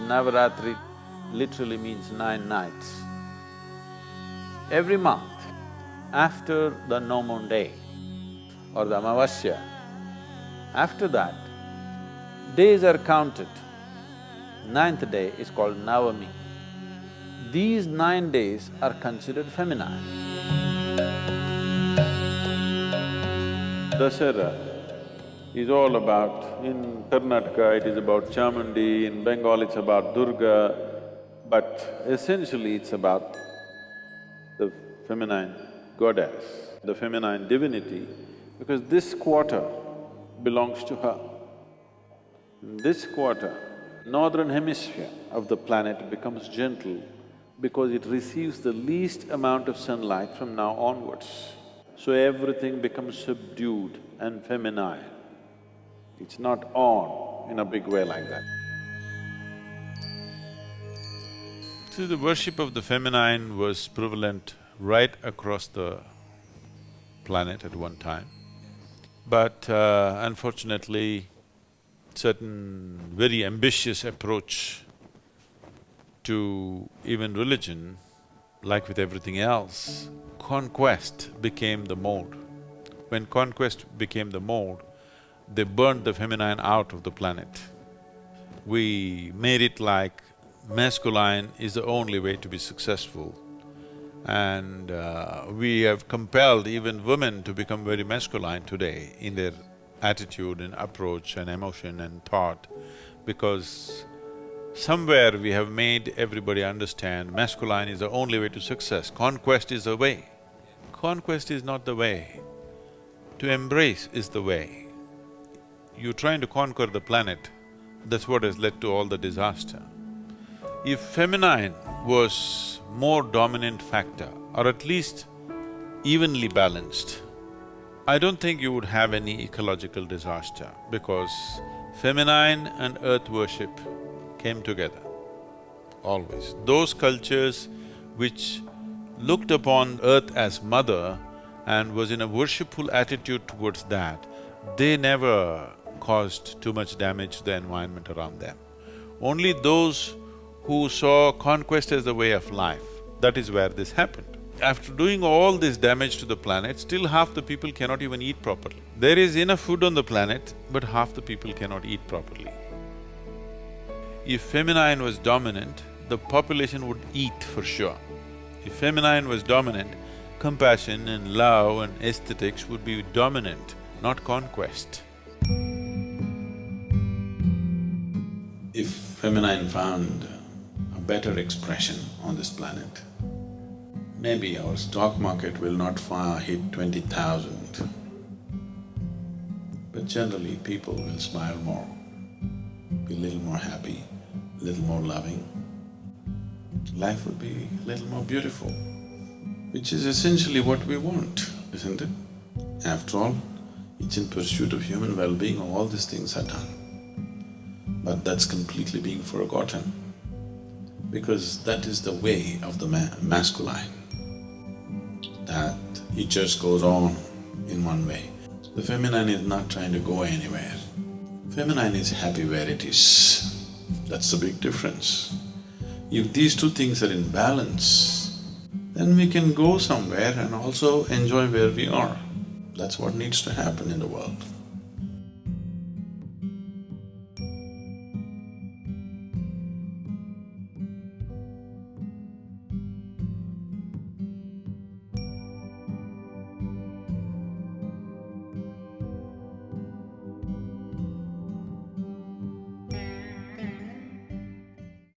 Navaratri literally means nine nights. Every month, after the no moon day or the Amavasya, after that, days are counted. Ninth day is called Navami. These nine days are considered feminine. Dasara is all about, in Karnataka it is about Chamundi, in Bengal it's about Durga, but essentially it's about the feminine goddess, the feminine divinity, because this quarter belongs to her. This quarter, northern hemisphere of the planet becomes gentle because it receives the least amount of sunlight from now onwards. So everything becomes subdued and feminine. It's not on in a big way like that. See, the worship of the feminine was prevalent right across the planet at one time. But uh, unfortunately, certain very ambitious approach to even religion, like with everything else, conquest became the mode. When conquest became the mode, they burned the feminine out of the planet. We made it like masculine is the only way to be successful. And uh, we have compelled even women to become very masculine today in their attitude and approach and emotion and thought because somewhere we have made everybody understand masculine is the only way to success, conquest is the way. Conquest is not the way, to embrace is the way. You're trying to conquer the planet, that's what has led to all the disaster. If feminine was more dominant factor, or at least evenly balanced, I don't think you would have any ecological disaster because feminine and earth worship came together, always. Those cultures which looked upon earth as mother and was in a worshipful attitude towards that, they never caused too much damage to the environment around them. Only those who saw conquest as the way of life, that is where this happened. After doing all this damage to the planet, still half the people cannot even eat properly. There is enough food on the planet, but half the people cannot eat properly. If feminine was dominant, the population would eat for sure. If feminine was dominant, compassion and love and aesthetics would be dominant, not conquest. Feminine found a better expression on this planet, maybe our stock market will not far hit twenty thousand. But generally, people will smile more, be a little more happy, a little more loving. Life would be a little more beautiful, which is essentially what we want, isn't it? After all, it's in pursuit of human well-being, all these things are done. But that's completely being forgotten, because that is the way of the ma masculine that it just goes on in one way. The feminine is not trying to go anywhere. Feminine is happy where it is. That's the big difference. If these two things are in balance, then we can go somewhere and also enjoy where we are. That's what needs to happen in the world.